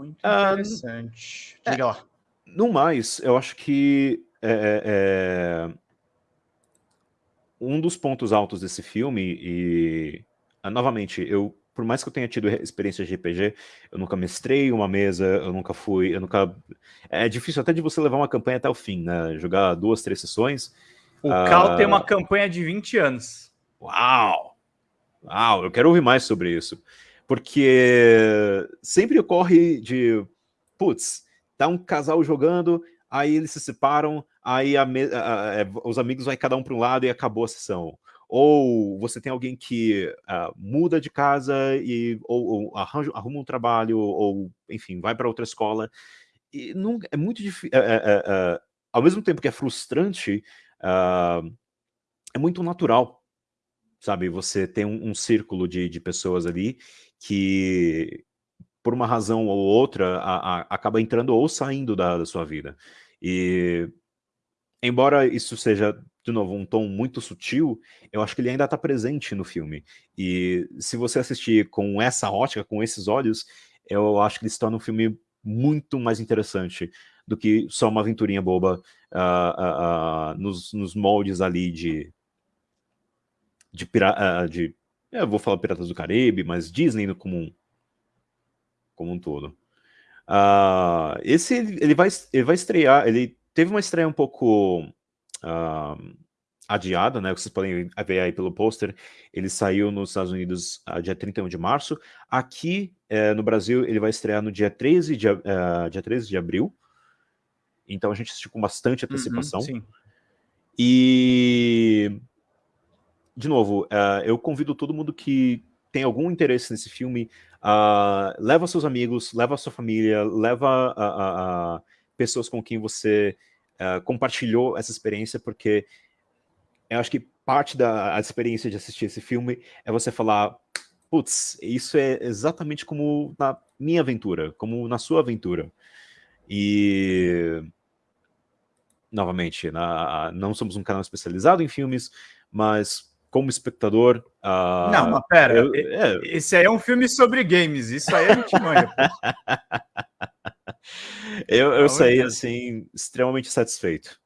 Muito ah, interessante. Uh, Diga é, lá. No mais, eu acho que é, é, um dos pontos altos desse filme, e ah, novamente, eu por mais que eu tenha tido experiência de RPG, eu nunca mestrei uma mesa, eu nunca fui, eu nunca... É difícil até de você levar uma campanha até o fim, né? Jogar duas, três sessões. O Cal tem uma campanha de 20 anos. Uau! Uau, eu quero ouvir mais sobre isso. Porque sempre ocorre de, putz, tá um casal jogando, aí eles se separam, aí a, a, a, é, os amigos vai cada um para um lado e acabou a sessão ou você tem alguém que uh, muda de casa e ou, ou arranja, arruma um trabalho, ou enfim, vai para outra escola. E não, é muito difícil. É, é, é, ao mesmo tempo que é frustrante, uh, é muito natural, sabe? Você tem um, um círculo de, de pessoas ali que, por uma razão ou outra, a, a, acaba entrando ou saindo da, da sua vida. E embora isso seja de novo, um tom muito sutil, eu acho que ele ainda está presente no filme. E se você assistir com essa ótica, com esses olhos, eu acho que ele se torna um filme muito mais interessante do que só uma aventurinha boba uh, uh, uh, nos, nos, moldes ali de... de, pira, de eu vou falar Piratas do Caribe, mas Disney como um, como um todo. esse, ele vai, ele vai estrear, ele teve uma estreia um pouco uh, adiada, né? Vocês podem ver aí pelo pôster. Ele saiu nos Estados Unidos uh, dia 31 de março. Aqui uh, no Brasil ele vai estrear no dia 13 de, uh, dia 13 de abril. Então a gente assistiu com bastante uhum, antecipação. Uhum, sim. E de novo, uh, eu convido todo mundo que tem algum interesse nesse filme, uh, leva seus amigos, leva sua família, leva uh, pessoas com quem você uh, compartilhou essa experiência, porque eu acho que parte da experiência de assistir esse filme é você falar, putz, isso é exatamente como na minha aventura, como na sua aventura. E, novamente, na, não somos um canal especializado em filmes, mas como espectador... Uh, não, mas pera, eu, é... esse aí é um filme sobre games, isso aí a gente manja. eu, eu saí, assim, extremamente satisfeito.